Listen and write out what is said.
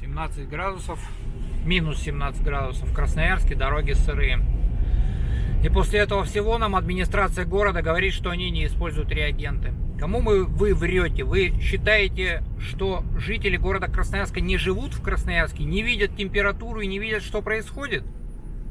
17 градусов, минус 17 градусов в Красноярске, дороги сырые. И после этого всего нам администрация города говорит, что они не используют реагенты. Кому мы, вы врете? Вы считаете, что жители города Красноярска не живут в Красноярске, не видят температуру и не видят, что происходит?